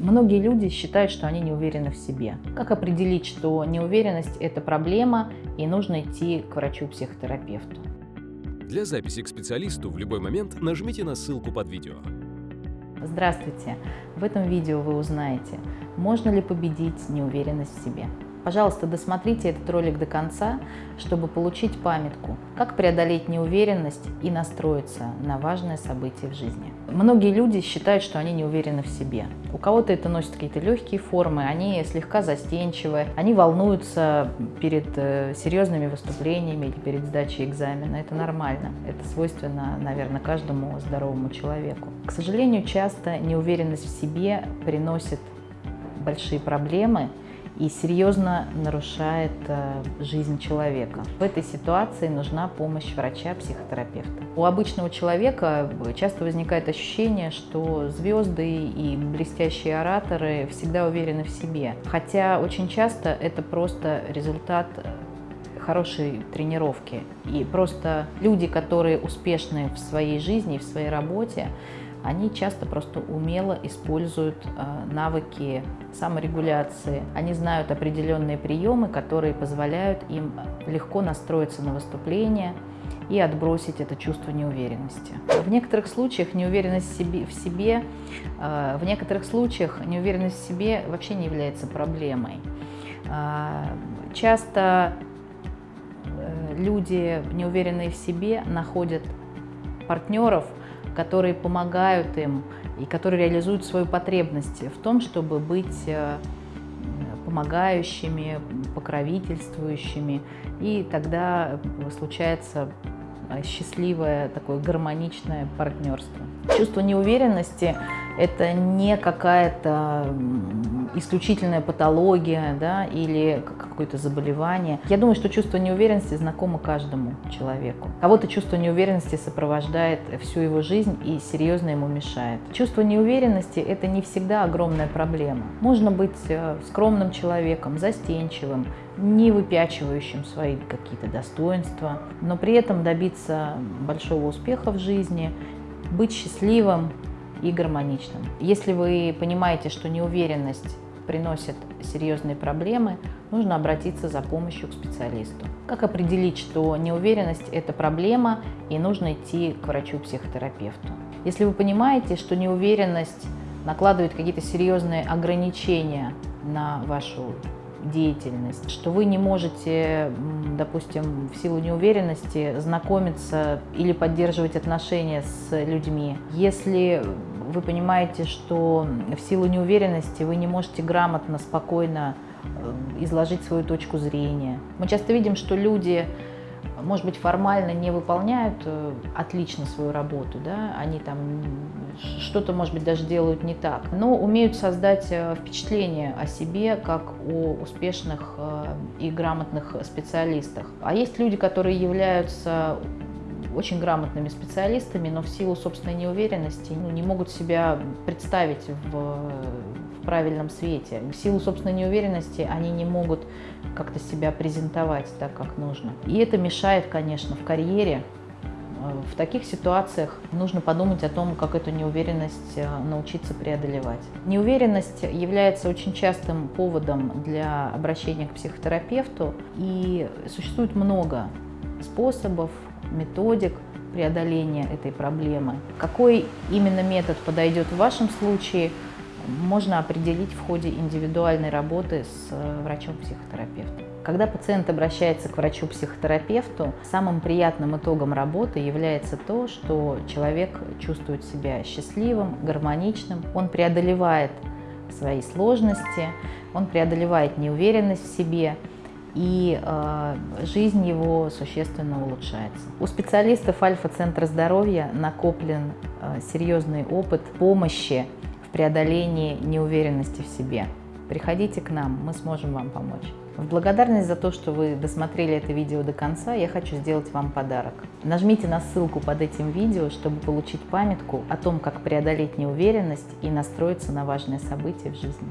Многие люди считают, что они не уверены в себе. Как определить, что неуверенность – это проблема и нужно идти к врачу-психотерапевту? Для записи к специалисту в любой момент нажмите на ссылку под видео. Здравствуйте! В этом видео вы узнаете, можно ли победить неуверенность в себе. Пожалуйста, досмотрите этот ролик до конца, чтобы получить памятку, как преодолеть неуверенность и настроиться на важное событие в жизни. Многие люди считают, что они не уверены в себе. У кого-то это носит какие-то легкие формы, они слегка застенчивы, они волнуются перед э, серьезными выступлениями или перед сдачей экзамена. Это нормально, это свойственно, наверное, каждому здоровому человеку. К сожалению, часто неуверенность в себе приносит большие проблемы, и серьезно нарушает э, жизнь человека. В этой ситуации нужна помощь врача-психотерапевта. У обычного человека часто возникает ощущение, что звезды и блестящие ораторы всегда уверены в себе. Хотя очень часто это просто результат хорошей тренировки. И просто люди, которые успешны в своей жизни, в своей работе, они часто просто умело используют э, навыки саморегуляции. Они знают определенные приемы, которые позволяют им легко настроиться на выступление и отбросить это чувство неуверенности. В некоторых случаях неуверенность в себе, в, себе, э, в некоторых случаях неуверенность в себе вообще не является проблемой. Э, часто люди, неуверенные в себе, находят партнеров, которые помогают им и которые реализуют свою потребность в том, чтобы быть э, помогающими, покровительствующими. И тогда случается э, счастливое, такое гармоничное партнерство. Чувство неуверенности – это не какая-то исключительная патология да, или какое-то заболевание. Я думаю, что чувство неуверенности знакомо каждому человеку. Кого-то чувство неуверенности сопровождает всю его жизнь и серьезно ему мешает. Чувство неуверенности – это не всегда огромная проблема. Можно быть э, скромным человеком, застенчивым, не выпячивающим свои какие-то достоинства, но при этом добиться большого успеха в жизни, быть счастливым и гармоничным. Если вы понимаете, что неуверенность приносит серьезные проблемы, нужно обратиться за помощью к специалисту. Как определить, что неуверенность – это проблема и нужно идти к врачу-психотерапевту? Если вы понимаете, что неуверенность накладывает какие-то серьезные ограничения на вашу деятельность, что вы не можете, допустим, в силу неуверенности знакомиться или поддерживать отношения с людьми. Если вы понимаете, что в силу неуверенности вы не можете грамотно, спокойно э, изложить свою точку зрения. Мы часто видим, что люди, может быть, формально не выполняют э, отлично свою работу, да? они там что-то, может быть, даже делают не так, но умеют создать э, впечатление о себе как о успешных и грамотных специалистах. А есть люди, которые являются очень грамотными специалистами, но в силу собственной неуверенности ну, не могут себя представить в, в правильном свете. В силу собственной неуверенности они не могут как-то себя презентовать так, как нужно. И это мешает, конечно, в карьере. В таких ситуациях нужно подумать о том, как эту неуверенность э, научиться преодолевать. Неуверенность является очень частым поводом для обращения к психотерапевту, и существует много способов, методик преодоления этой проблемы. Какой именно метод подойдет в вашем случае, можно определить в ходе индивидуальной работы с э, врачом-психотерапевтом. Когда пациент обращается к врачу-психотерапевту, самым приятным итогом работы является то, что человек чувствует себя счастливым, гармоничным, он преодолевает свои сложности, он преодолевает неуверенность в себе, и э, жизнь его существенно улучшается. У специалистов Альфа-центра здоровья накоплен э, серьезный опыт помощи в преодолении неуверенности в себе. Приходите к нам, мы сможем вам помочь. В благодарность за то, что вы досмотрели это видео до конца, я хочу сделать вам подарок. Нажмите на ссылку под этим видео, чтобы получить памятку о том, как преодолеть неуверенность и настроиться на важные события в жизни.